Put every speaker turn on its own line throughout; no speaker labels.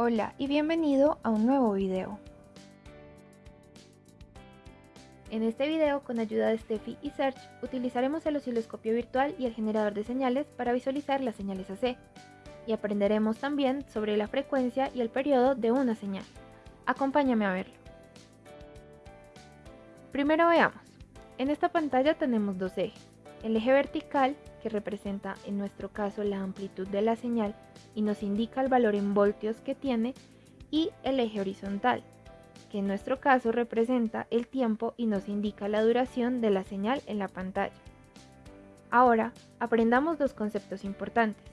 Hola y bienvenido a un nuevo video. En este video, con ayuda de Steffi y Search, utilizaremos el osciloscopio virtual y el generador de señales para visualizar las señales AC, y aprenderemos también sobre la frecuencia y el periodo de una señal. Acompáñame a verlo. Primero veamos. En esta pantalla tenemos dos ejes. El eje vertical, que representa en nuestro caso la amplitud de la señal, y nos indica el valor en voltios que tiene y el eje horizontal, que en nuestro caso representa el tiempo y nos indica la duración de la señal en la pantalla. Ahora, aprendamos dos conceptos importantes.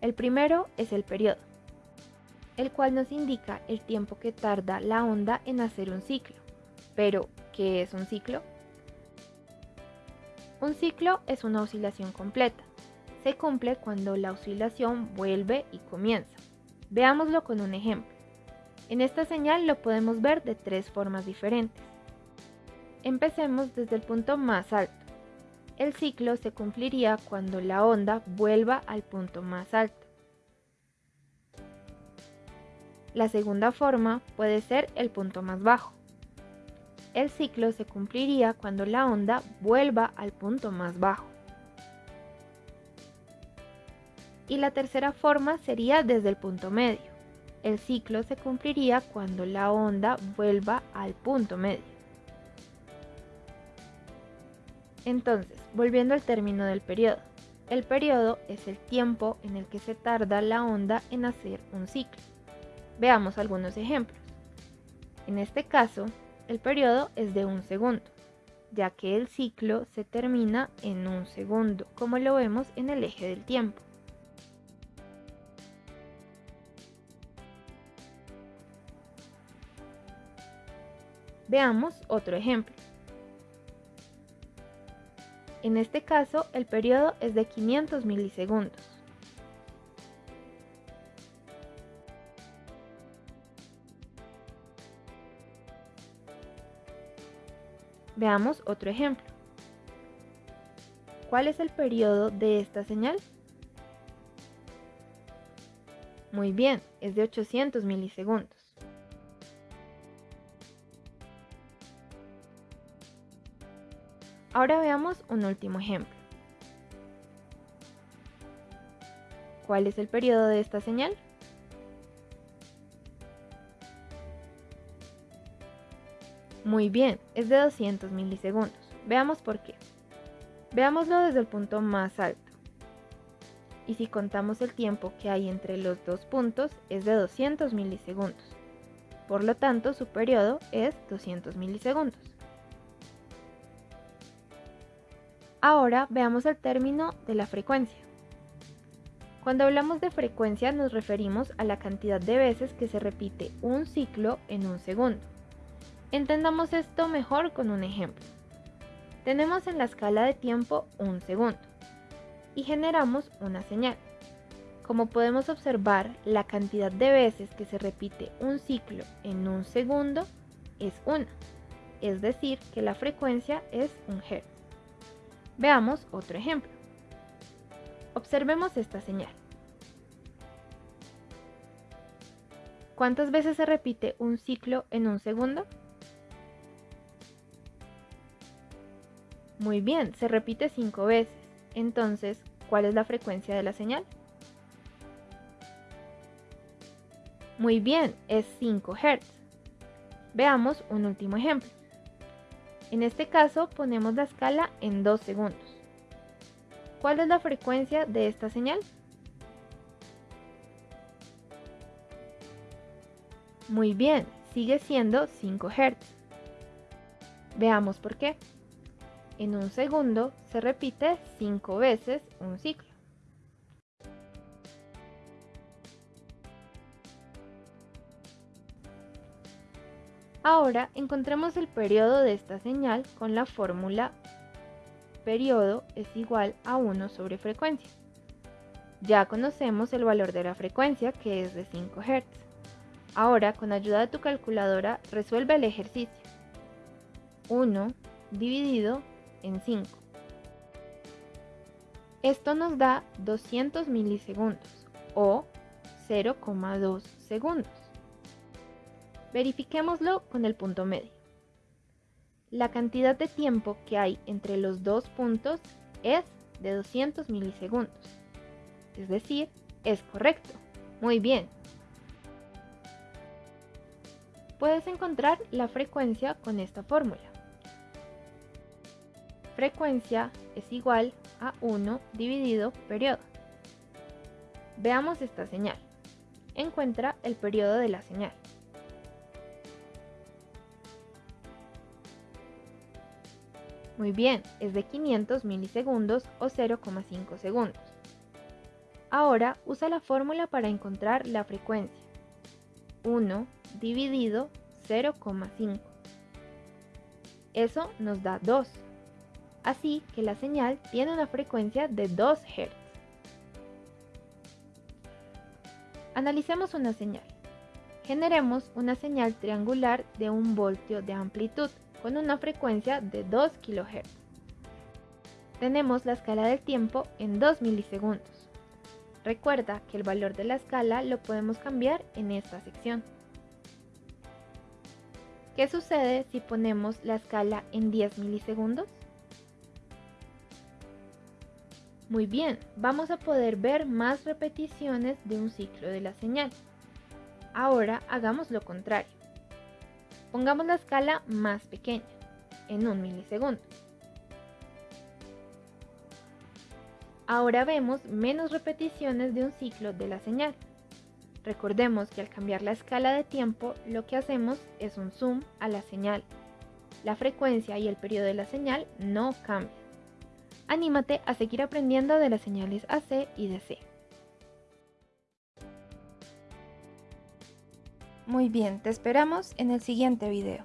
El primero es el periodo, el cual nos indica el tiempo que tarda la onda en hacer un ciclo. Pero, ¿qué es un ciclo? Un ciclo es una oscilación completa se cumple cuando la oscilación vuelve y comienza. Veámoslo con un ejemplo. En esta señal lo podemos ver de tres formas diferentes. Empecemos desde el punto más alto. El ciclo se cumpliría cuando la onda vuelva al punto más alto. La segunda forma puede ser el punto más bajo. El ciclo se cumpliría cuando la onda vuelva al punto más bajo. y la tercera forma sería desde el punto medio. El ciclo se cumpliría cuando la onda vuelva al punto medio. Entonces, volviendo al término del periodo. El periodo es el tiempo en el que se tarda la onda en hacer un ciclo. Veamos algunos ejemplos. En este caso, el periodo es de un segundo, ya que el ciclo se termina en un segundo, como lo vemos en el eje del tiempo. Veamos otro ejemplo. En este caso, el periodo es de 500 milisegundos. Veamos otro ejemplo. ¿Cuál es el periodo de esta señal? Muy bien, es de 800 milisegundos. Ahora veamos un último ejemplo. ¿Cuál es el periodo de esta señal? Muy bien, es de 200 milisegundos. Veamos por qué. Veámoslo desde el punto más alto. Y si contamos el tiempo que hay entre los dos puntos, es de 200 milisegundos. Por lo tanto, su periodo es 200 milisegundos. Ahora veamos el término de la frecuencia. Cuando hablamos de frecuencia nos referimos a la cantidad de veces que se repite un ciclo en un segundo. Entendamos esto mejor con un ejemplo. Tenemos en la escala de tiempo un segundo y generamos una señal. Como podemos observar, la cantidad de veces que se repite un ciclo en un segundo es una, es decir, que la frecuencia es un hertz. Veamos otro ejemplo. Observemos esta señal. ¿Cuántas veces se repite un ciclo en un segundo? Muy bien, se repite 5 veces. Entonces, ¿cuál es la frecuencia de la señal? Muy bien, es 5 Hz. Veamos un último ejemplo. En este caso ponemos la escala en 2 segundos. ¿Cuál es la frecuencia de esta señal? Muy bien, sigue siendo 5 Hz. Veamos por qué. En un segundo se repite 5 veces un ciclo. Ahora encontremos el periodo de esta señal con la fórmula periodo es igual a 1 sobre frecuencia. Ya conocemos el valor de la frecuencia que es de 5 Hz. Ahora con ayuda de tu calculadora resuelve el ejercicio. 1 dividido en 5. Esto nos da 200 milisegundos o 0,2 segundos. Verifiquémoslo con el punto medio. La cantidad de tiempo que hay entre los dos puntos es de 200 milisegundos. Es decir, es correcto. Muy bien. Puedes encontrar la frecuencia con esta fórmula. Frecuencia es igual a 1 dividido periodo. Veamos esta señal. Encuentra el periodo de la señal. Muy bien, es de 500 milisegundos o 0,5 segundos. Ahora usa la fórmula para encontrar la frecuencia. 1 dividido 0,5. Eso nos da 2. Así que la señal tiene una frecuencia de 2 Hz. Analicemos una señal. Generemos una señal triangular de un voltio de amplitud con una frecuencia de 2 kHz. Tenemos la escala del tiempo en 2 milisegundos. Recuerda que el valor de la escala lo podemos cambiar en esta sección. ¿Qué sucede si ponemos la escala en 10 milisegundos? Muy bien, vamos a poder ver más repeticiones de un ciclo de la señal. Ahora hagamos lo contrario. Pongamos la escala más pequeña, en un milisegundo. Ahora vemos menos repeticiones de un ciclo de la señal. Recordemos que al cambiar la escala de tiempo, lo que hacemos es un zoom a la señal. La frecuencia y el periodo de la señal no cambian. Anímate a seguir aprendiendo de las señales AC y DC. Muy bien, te esperamos en el siguiente video.